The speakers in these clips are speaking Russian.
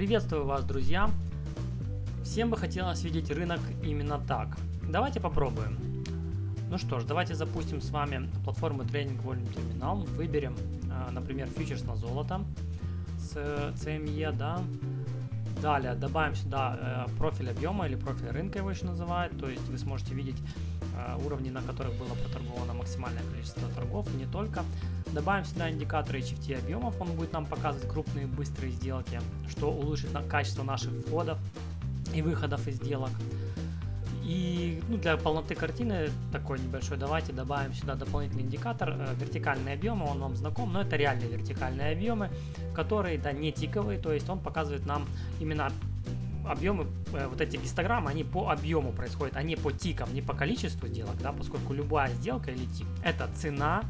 Приветствую вас, друзья! Всем бы хотелось видеть рынок именно так. Давайте попробуем. Ну что ж, давайте запустим с вами платформу Trading Volume Terminal. Выберем, а, например, фьючерс на золото с CME, да. Далее добавим сюда э, профиль объема или профиль рынка его еще называют. То есть вы сможете видеть э, уровни, на которых было проторговано максимальное количество торгов, не только. Добавим сюда индикатор HFT объемов, он будет нам показывать крупные быстрые сделки, что улучшит качество наших входов и выходов из сделок. И ну, для полноты картины такой небольшой. Давайте добавим сюда дополнительный индикатор э, вертикальные объемы, он вам знаком, но это реальные вертикальные объемы, которые да не тиковые, то есть он показывает нам именно объемы, э, вот эти гистограммы, они по объему происходят, а не по тикам, не по количеству сделок, да, поскольку любая сделка или тик это цена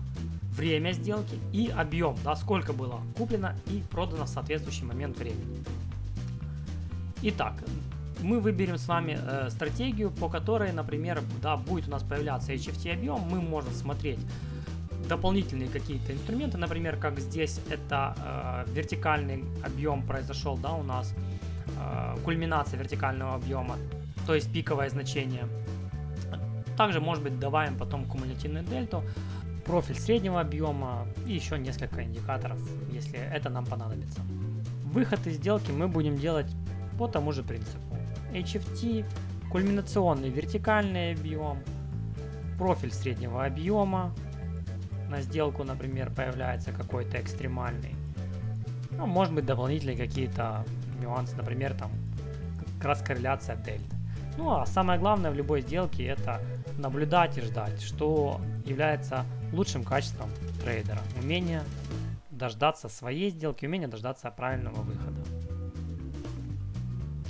время сделки и объем, да, сколько было куплено и продано в соответствующий момент времени. Итак, мы выберем с вами э, стратегию, по которой, например, да, будет у нас появляться HFT объем, мы можем смотреть дополнительные какие-то инструменты, например, как здесь это э, вертикальный объем произошел, да, у нас э, кульминация вертикального объема, то есть пиковое значение. Также, может быть, добавим потом кумулятивную дельту, профиль среднего объема и еще несколько индикаторов, если это нам понадобится. Выход из сделки мы будем делать по тому же принципу. HFT, кульминационный вертикальный объем, профиль среднего объема, на сделку, например, появляется какой-то экстремальный. Ну, может быть дополнительные какие-то нюансы, например, там как раз корреляция дельт. Ну а самое главное в любой сделке это наблюдать и ждать, что является лучшим качеством трейдера. Умение дождаться своей сделки, умение дождаться правильного выхода.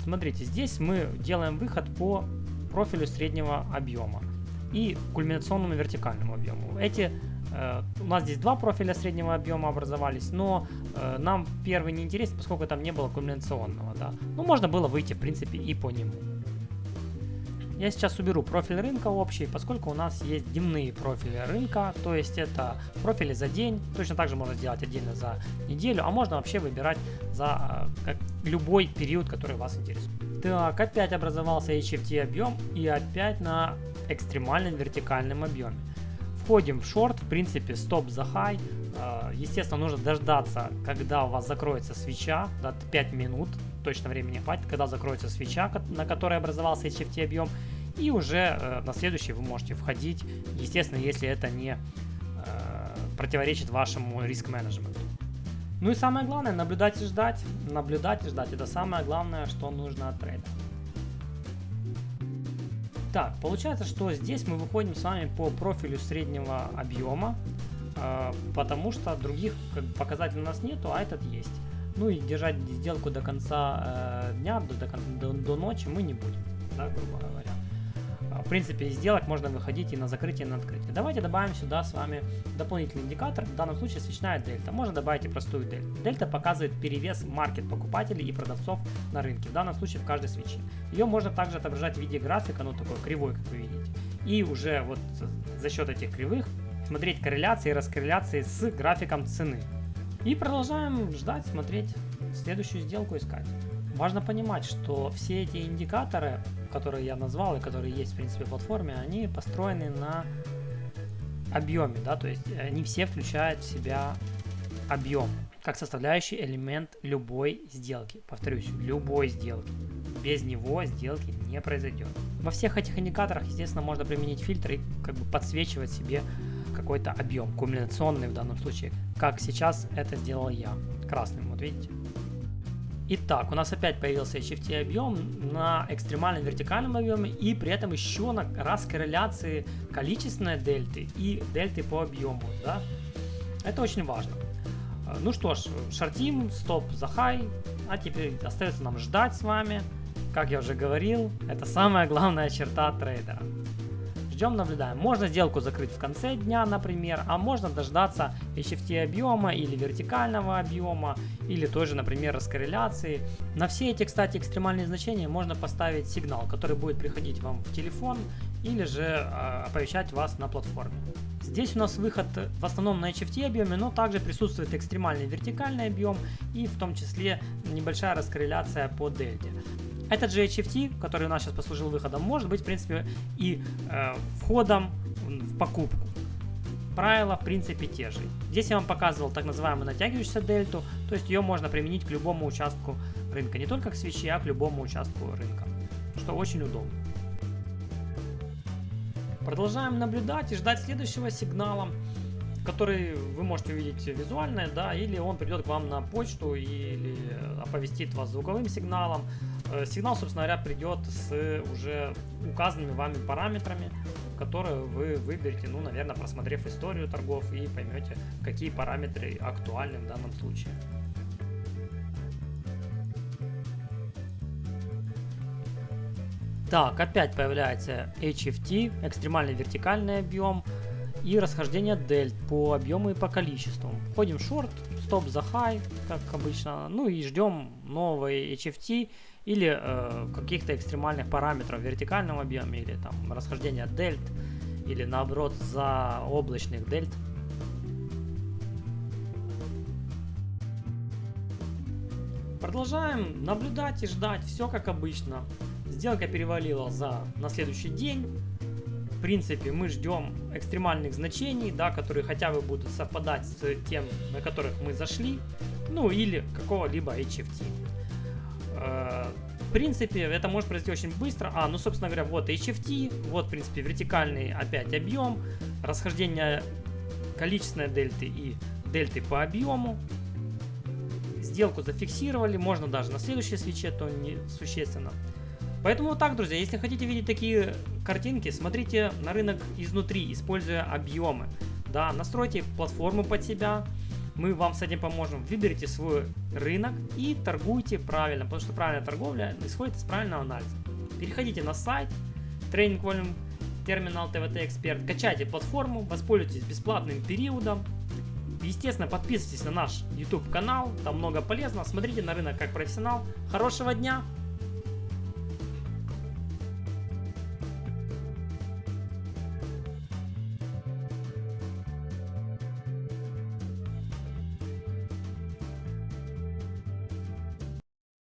Смотрите, здесь мы делаем выход по профилю среднего объема и кульминационному вертикальному объему. Эти э, у нас здесь два профиля среднего объема образовались, но э, нам первый не интересен, поскольку там не было кульминационного. Да. Ну, можно было выйти, в принципе, и по нему. Я сейчас уберу профиль рынка общий, поскольку у нас есть дневные профили рынка, то есть это профили за день, точно так же можно сделать отдельно за неделю, а можно вообще выбирать за э, как, любой период, который вас интересует. Так, опять образовался HFT объем и опять на экстремальном вертикальном объеме. Входим в шорт, в принципе стоп за хай, э, естественно нужно дождаться, когда у вас закроется свеча, 5 минут, точно времени хватит, когда закроется свеча, на которой образовался HFT объем, и уже э, на следующий вы можете входить, естественно, если это не э, противоречит вашему риск-менеджменту. Ну и самое главное, наблюдать и ждать. Наблюдать и ждать. Это самое главное, что нужно от трейда. Так, получается, что здесь мы выходим с вами по профилю среднего объема, э, потому что других показателей у нас нету, а этот есть. Ну и держать сделку до конца э, дня, до, до, до ночи мы не будем, да, грубо говоря. А, в принципе, из сделок можно выходить и на закрытие, и на открытие. Давайте добавим сюда с вами дополнительный индикатор, в данном случае свечная дельта. Можно добавить и простую дельту. Дельта показывает перевес маркет покупателей и продавцов на рынке, в данном случае в каждой свече. Ее можно также отображать в виде графика, ну такой кривой, как вы видите. И уже вот за счет этих кривых смотреть корреляции и раскорреляции с графиком цены. И продолжаем ждать, смотреть, следующую сделку искать. Важно понимать, что все эти индикаторы, которые я назвал и которые есть в принципе в платформе, они построены на объеме, да, то есть они все включают в себя объем как составляющий элемент любой сделки. Повторюсь, любой сделки. Без него сделки не произойдет. Во всех этих индикаторах, естественно, можно применить фильтр и как бы подсвечивать себе какой-то объем, кумуляционный в данном случае, как сейчас это сделал я, красным, вот видите. Итак, у нас опять появился HFT объем на экстремальном вертикальном объеме и при этом еще на раз корреляции количественной дельты и дельты по объему. Да? Это очень важно. Ну что ж, шортим, стоп за хай, а теперь остается нам ждать с вами. Как я уже говорил, это самая главная черта трейдера ждем, наблюдаем. Можно сделку закрыть в конце дня, например, а можно дождаться HFT объема или вертикального объема, или тоже, например, раскорреляции. На все эти, кстати, экстремальные значения можно поставить сигнал, который будет приходить вам в телефон или же э, оповещать вас на платформе. Здесь у нас выход в основном на HFT объеме, но также присутствует экстремальный вертикальный объем и в том числе небольшая раскорреляция по дельте. Этот же HFT, который у нас сейчас послужил выходом, может быть в принципе и э, входом в покупку. Правила в принципе те же. Здесь я вам показывал так называемую натягивающуюся дельту, то есть ее можно применить к любому участку рынка, не только к свече, а к любому участку рынка, что очень удобно. Продолжаем наблюдать и ждать следующего сигнала, который вы можете увидеть визуально, да, или он придет к вам на почту или оповестит вас звуковым сигналом. Э, сигнал, собственно говоря, придет с уже указанными вами параметрами, которые вы выберете, ну, наверное, просмотрев историю торгов и поймете, какие параметры актуальны в данном случае. Так, опять появляется HFT, экстремальный вертикальный объем и расхождение дельт по объему и по количеству. Входим в шорт, стоп за high, как обычно, ну и ждем новый HFT или э, каких-то экстремальных параметров в вертикальном объеме или там расхождение дельт или наоборот за облачных дельт. Продолжаем наблюдать и ждать, все как обычно. Сделка перевалила за на следующий день. В принципе, мы ждем экстремальных значений, да, которые хотя бы будут совпадать с тем, на которых мы зашли, ну или какого-либо HFT. Э, в принципе, это может произойти очень быстро. А, ну, собственно говоря, вот HFT, вот, в принципе, вертикальный опять объем, расхождение количественной дельты и дельты по объему. Сделку зафиксировали, можно даже на следующей свече, то не существенно. Поэтому вот так, друзья, если хотите видеть такие картинки, смотрите на рынок изнутри, используя объемы. Да, настройте платформу под себя, мы вам с этим поможем. Выберите свой рынок и торгуйте правильно, потому что правильная торговля исходит из правильного анализа. Переходите на сайт Training Volume Terminal TVT Expert, качайте платформу, воспользуйтесь бесплатным периодом. Естественно, подписывайтесь на наш YouTube канал, там много полезного. Смотрите на рынок как профессионал. Хорошего дня!